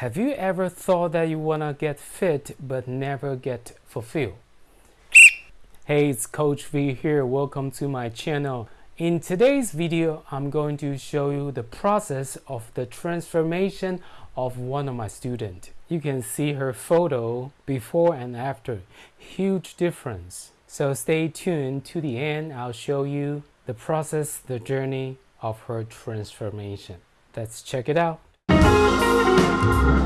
Have you ever thought that you want to get fit but never get fulfilled? Hey, it's Coach V here. Welcome to my channel. In today's video, I'm going to show you the process of the transformation of one of my students. You can see her photo before and after. Huge difference. So stay tuned to the end. I'll show you the process, the journey of her transformation. Let's check it out. Música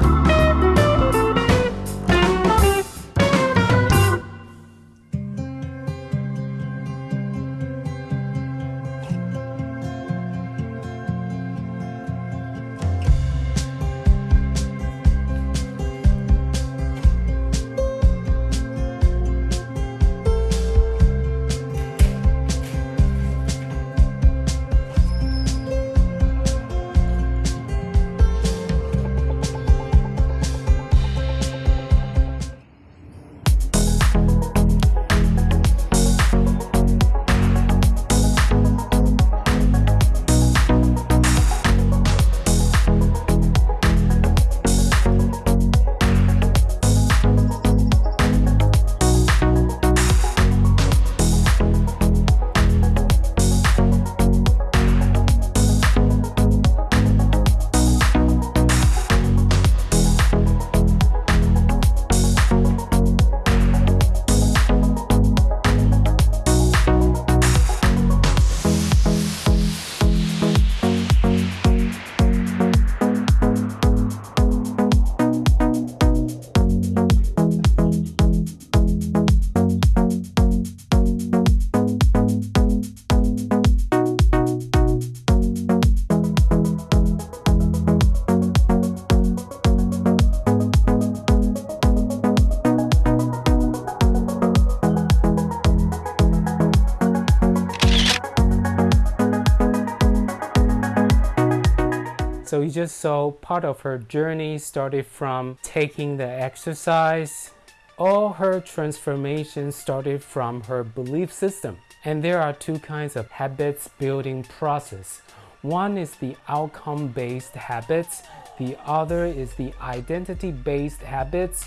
So you just saw part of her journey started from taking the exercise. All her transformation started from her belief system. And there are two kinds of habits building process. One is the outcome-based habits. The other is the identity-based habits.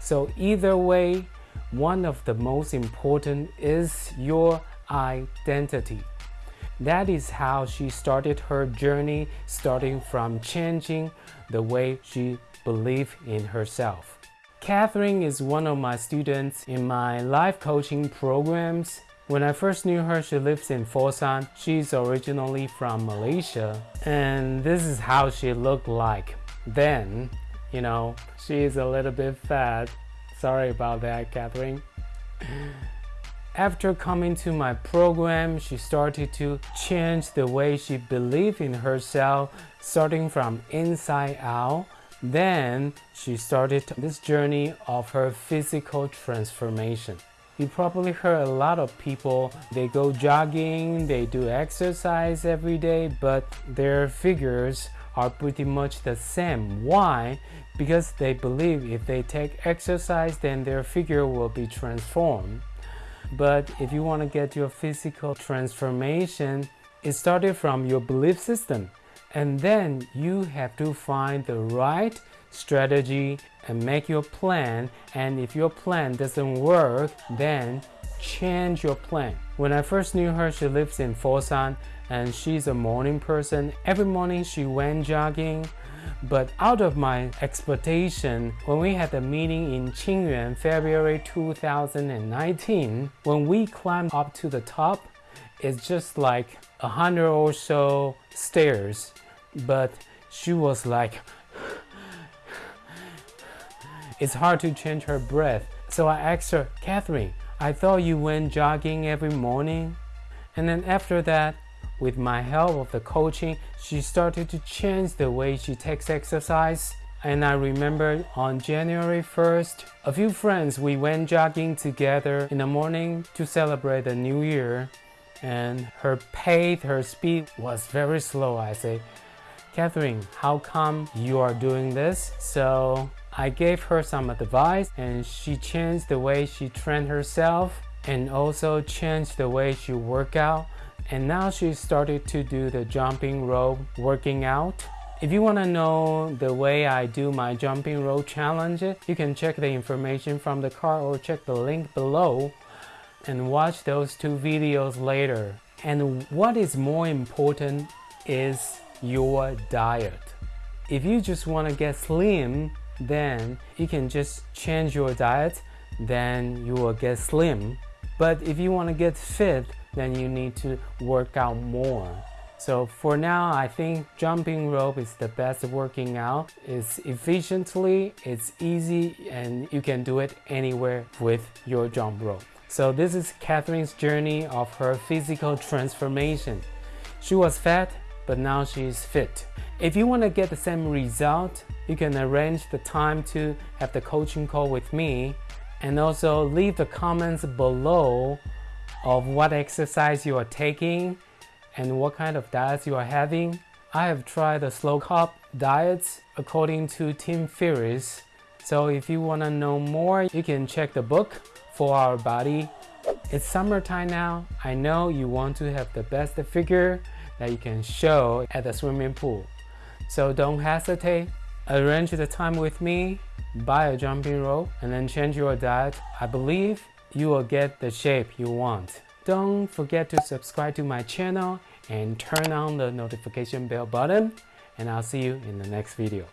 So either way, one of the most important is your identity. That is how she started her journey, starting from changing the way she believed in herself. Catherine is one of my students in my life coaching programs. When I first knew her, she lives in Foshan. She's originally from Malaysia. And this is how she looked like then. You know, she is a little bit fat. Sorry about that, Catherine. After coming to my program, she started to change the way she believed in herself, starting from inside out. Then she started this journey of her physical transformation. You probably heard a lot of people, they go jogging, they do exercise every day, but their figures are pretty much the same. Why? Because they believe if they take exercise, then their figure will be transformed. But if you want to get your physical transformation, it started from your belief system. And then you have to find the right strategy and make your plan. And if your plan doesn't work, then change your plan. When I first knew her, she lives in Foshan and she's a morning person. Every morning she went jogging but out of my expectation, when we had the meeting in Qingyuan, February 2019, when we climbed up to the top, it's just like a hundred or so stairs. But she was like, it's hard to change her breath. So I asked her, Catherine, I thought you went jogging every morning. And then after that, with my help of the coaching, she started to change the way she takes exercise. And I remember on January 1st, a few friends, we went jogging together in the morning to celebrate the new year. And her pace, her speed was very slow. I say, Catherine, how come you are doing this? So I gave her some advice and she changed the way she trained herself and also changed the way she work out and now she started to do the jumping rope working out If you want to know the way I do my jumping rope challenge, you can check the information from the card or check the link below and watch those two videos later. And what is more important is your diet. If you just want to get slim, then you can just change your diet, then you will get slim. But if you want to get fit, then you need to work out more. So for now, I think jumping rope is the best working out. It's efficiently, it's easy, and you can do it anywhere with your jump rope. So this is Catherine's journey of her physical transformation. She was fat, but now she's fit. If you want to get the same result, you can arrange the time to have the coaching call with me and also leave the comments below of what exercise you are taking and what kind of diets you are having. I have tried the slow carb diets according to Tim Ferriss. So if you want to know more, you can check the book 4-Hour Body. It's summertime now. I know you want to have the best figure that you can show at the swimming pool. So don't hesitate. Arrange the time with me, buy a jumping rope, and then change your diet. I believe you will get the shape you want. Don't forget to subscribe to my channel and turn on the notification bell button and I'll see you in the next video.